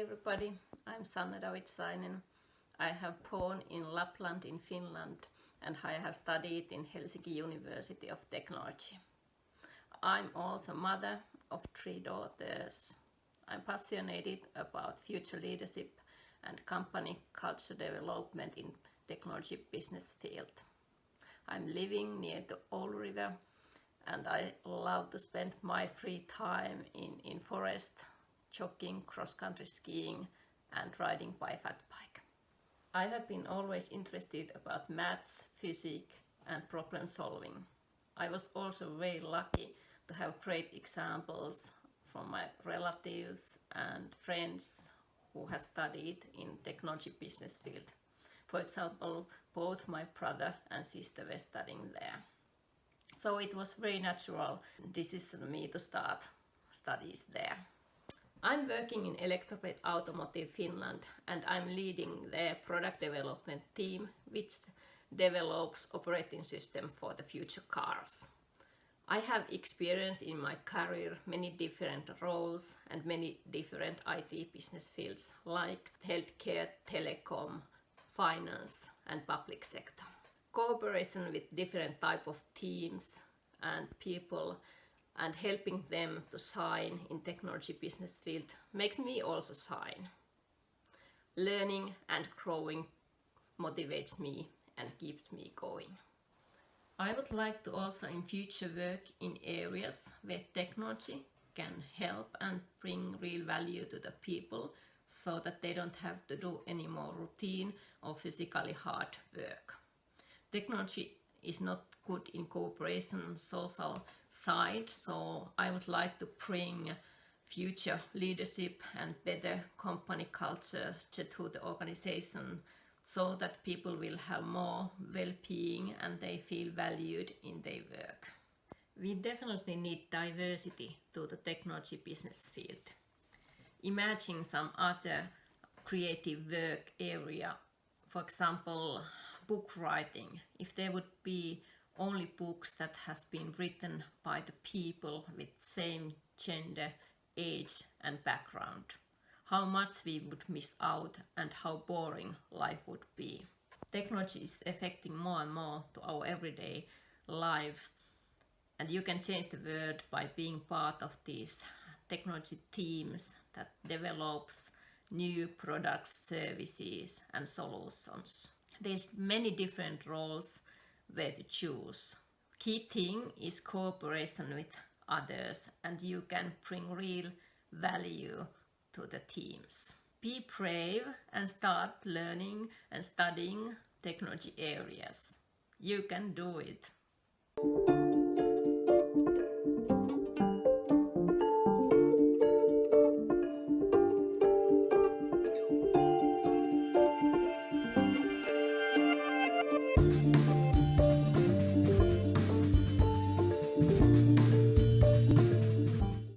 everybody, I'm Sanna Davidsainen. I have born in Lapland in Finland and I have studied in Helsinki University of Technology. I'm also mother of three daughters. I'm passionate about future leadership and company culture development in technology business field. I'm living near the Old River and I love to spend my free time in, in forest, jogging, cross-country skiing and riding by fat bike. I have been always interested about maths, physics and problem solving. I was also very lucky to have great examples from my relatives and friends who have studied in technology business field. For example, both my brother and sister were studying there. So it was very natural decision for me to start studies there. I'm working in Elektrobit Automotive Finland and I'm leading their product development team which develops operating system for the future cars. I have experience in my career many different roles and many different IT business fields like healthcare, telecom, finance and public sector. Cooperation with different type of teams and people and helping them to shine in technology business field makes me also shine. Learning and growing motivates me and keeps me going. I would like to also in future work in areas where technology can help and bring real value to the people so that they don't have to do any more routine or physically hard work. Technology is not good in cooperation social side so I would like to bring future leadership and better company culture to the organization so that people will have more well-being and they feel valued in their work. We definitely need diversity to the technology business field. Imagine some other creative work area, for example book writing, if there would be only books that has been written by the people with same gender, age and background. How much we would miss out and how boring life would be. Technology is affecting more and more to our everyday life and you can change the world by being part of these technology teams that develops new products, services and solutions. There's many different roles where to choose. Key thing is cooperation with others and you can bring real value to the teams. Be brave and start learning and studying technology areas. You can do it.